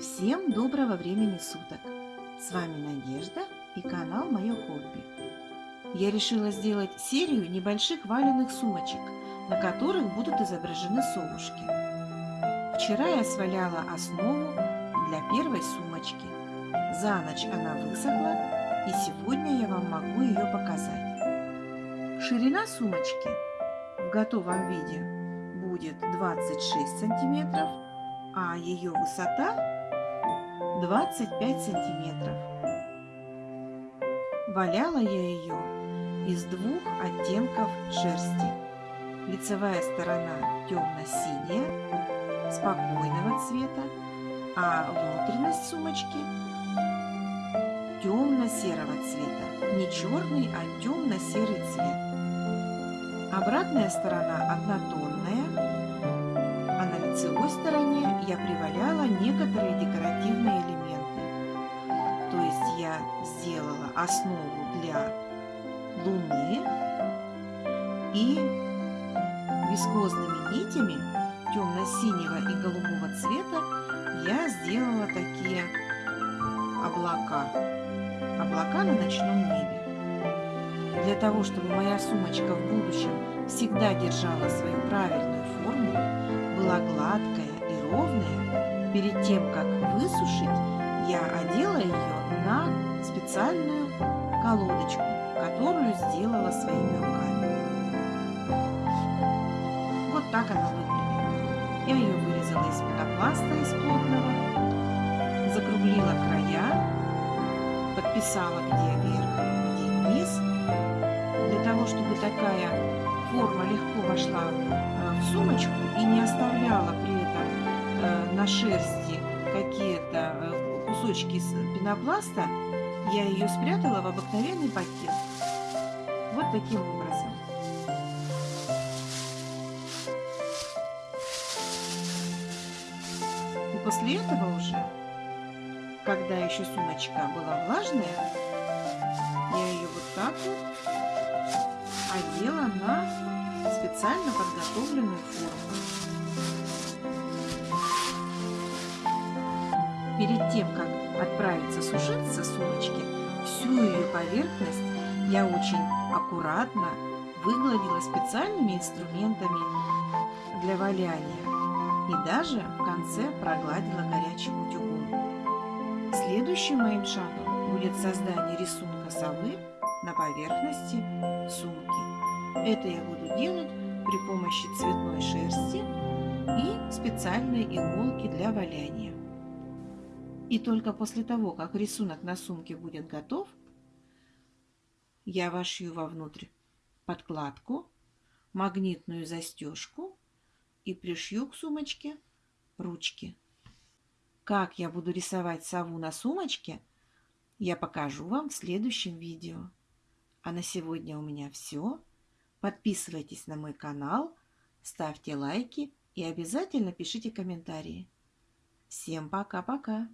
Всем доброго времени суток! С вами Надежда и канал Мое Хобби. Я решила сделать серию небольших валенных сумочек, на которых будут изображены совушки. Вчера я сваляла основу для первой сумочки. За ночь она высохла, и сегодня я вам могу ее показать. Ширина сумочки в готовом виде будет 26 сантиметров, а ее высота 25 сантиметров. Валяла я ее из двух оттенков шерсти. Лицевая сторона темно-синяя, спокойного цвета, а внутренность сумочки темно-серого цвета. Не черный, а темно-серый цвет. Обратная сторона однотонная, лицевой стороне я приваляла некоторые декоративные сделала основу для луны и вискозными нитями темно-синего и голубого цвета я сделала такие облака. Облака на ночном небе. Для того, чтобы моя сумочка в будущем всегда держала свою правильную форму, была гладкая и ровная, перед тем, как высушить, я одела ее специальную колодочку, которую сделала своими руками. Вот так она выглядит. Я ее вырезала из пенопласта, из плотного, закруглила края, подписала, где вверх, где низ, для того, чтобы такая форма легко вошла э, в сумочку и не оставляла при этом э, на шерсти какие-то э, кусочки пенопласта, я ее спрятала в обыкновенный пакет. Вот таким образом. И после этого уже, когда еще сумочка была влажная, я ее вот так вот одела на специально подготовленную форму. Перед тем, как отправиться сумочки, всю ее поверхность я очень аккуратно выгладила специальными инструментами для валяния и даже в конце прогладила горячим утюгом. Следующим моим шагом будет создание рисунка совы на поверхности сумки. Это я буду делать при помощи цветной шерсти и специальной иголки для валяния. И только после того, как рисунок на сумке будет готов, я вошью вовнутрь подкладку, магнитную застежку и пришью к сумочке ручки. Как я буду рисовать сову на сумочке, я покажу вам в следующем видео. А на сегодня у меня все. Подписывайтесь на мой канал, ставьте лайки и обязательно пишите комментарии. Всем пока-пока!